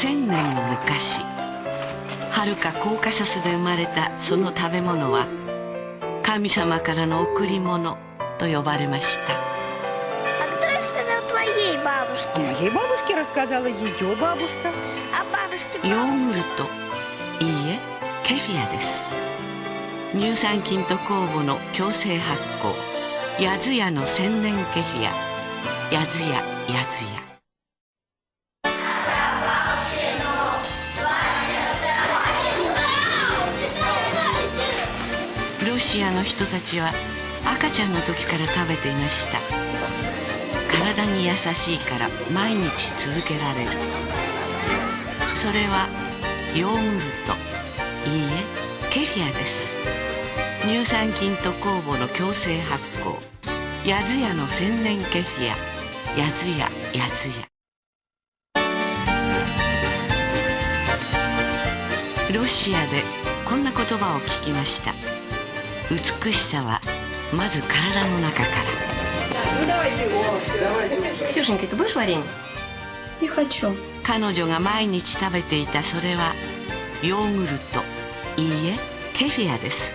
1,000年も昔はるかコーカサスで生まれたその食べ物は神様からの贈り物と呼ばれました。ヨーグルトいいえケフィアです。乳酸菌と酵母の強制発酵。ヤズヤの千年ケフィア。ヤズヤヤズヤロシアの人たちは赤ちゃんの時から食べていました。体に優しいから毎日続けられる。それはヨーグルト。いいえケフィアです。乳酸菌と酵母の共生発酵。ヤズヤの千年ケフィア。ヤズヤヤズヤ。ロシアでこんな言葉を聞きました。美しさはまず体の中から。彼女が毎日食べていたそれはヨーグルト。いいえケフィアです。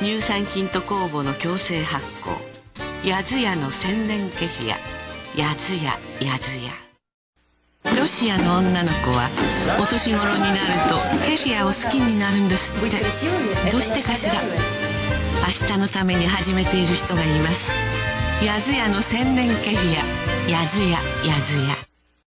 乳酸菌と酵母の共生発酵。ヤズヤの千年ケフィア。ヤズヤヤズヤ。ロシアの女の子はお年頃になるとケフィアを好きになるんですって。どうしてかしら？明日のために始めている人がいます。やずやの千年ケフィアやずや、やずや